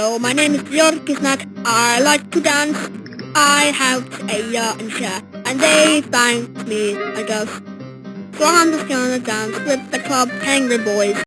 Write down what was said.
Hello, my name is Georg Kisnak. I like to dance. I have Aya and Cher, and they thank me, I guess. So I'm just gonna dance with the club Angry Boys.